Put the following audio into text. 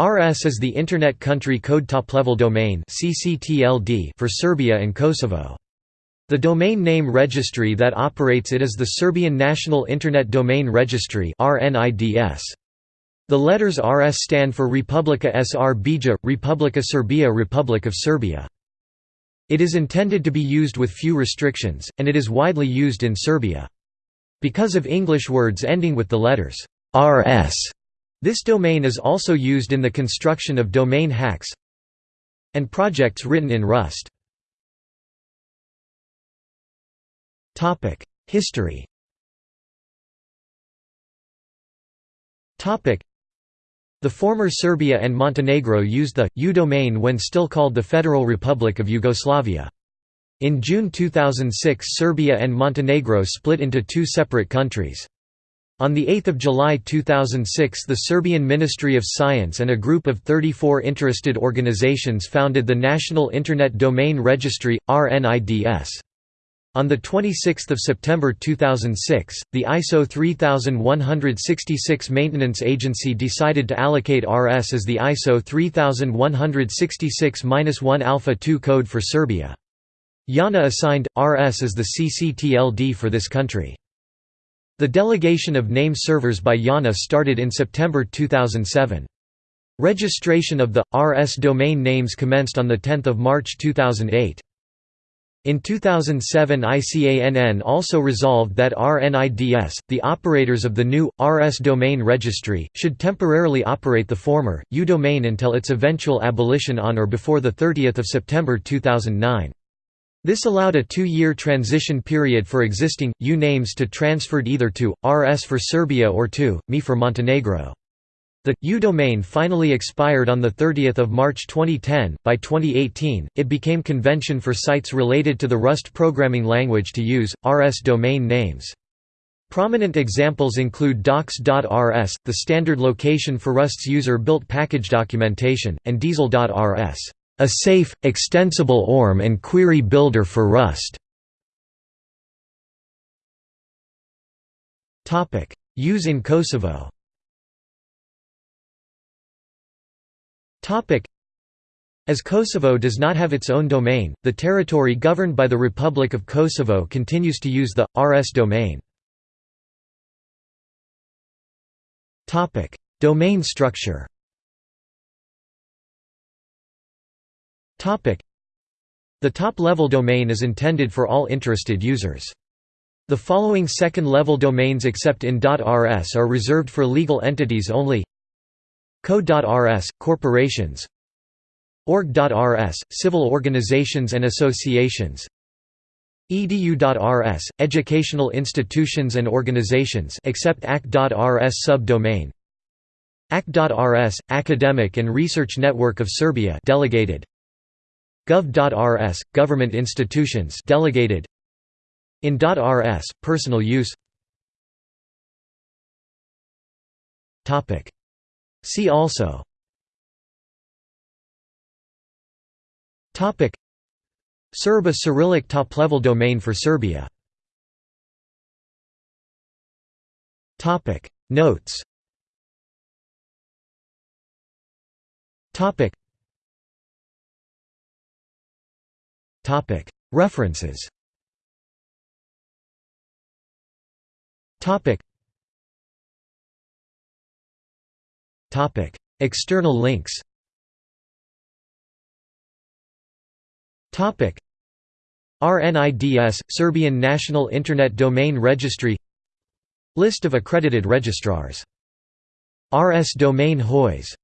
RS is the Internet Country Code Top-Level Domain for Serbia and Kosovo. The domain name registry that operates it is the Serbian National Internet Domain Registry The letters RS stand for Republika Srbija, Republika Serbia Republic of Serbia. It is intended to be used with few restrictions, and it is widely used in Serbia. Because of English words ending with the letters RS this domain is also used in the construction of domain hacks and projects written in Rust. History the former Serbia and Montenegro used the U domain when still called the Federal Republic of Yugoslavia. In June 2006 Serbia and Montenegro split into two separate countries. On 8 July 2006 the Serbian Ministry of Science and a group of 34 interested organizations founded the National Internet Domain Registry, RNIDS. On 26 September 2006, the ISO 3166 Maintenance Agency decided to allocate RS as the ISO 3166-1 Alpha 2 code for Serbia. IANA assigned, RS as the CCTLD for this country. The delegation of name servers by IANA started in September 2007. Registration of the RS domain names commenced on 10 March 2008. In 2007 ICANN also resolved that RNIDS, the operators of the new, RS domain registry, should temporarily operate the former, U domain until its eventual abolition on or before 30 September 2009. This allowed a two-year transition period for existing, U names to transferred either to, RS for Serbia or to, ME for Montenegro. The U domain finally expired on 30 March 2010. By 2018, it became convention for sites related to the Rust programming language to use RS domain names. Prominent examples include docs.rs, the standard location for Rust's user-built package documentation, and diesel.rs a safe, extensible ORM and query builder for Rust. Use in Kosovo as Kosovo does not have its own domain, the territory governed by the Republic of Kosovo continues to use the, RS domain. Topic: Domain structure The top-level domain is intended for all interested users. The following second-level domains except in .rs are reserved for legal entities only. Code.rs – corporations. Org.rs – civil organizations and associations. Edu.rs – educational institutions and organizations except ACT.rs subdomain. ACT.rs – academic and research network of Serbia delegated Gov.rs, government institutions delegated. In .rs, personal use. See also. Serb a Cyrillic top-level domain for Serbia. Topic. Notes References. External links. RNIDS – Serbian National Internet Domain Registry. List of accredited registrars. RS Domain WHOIS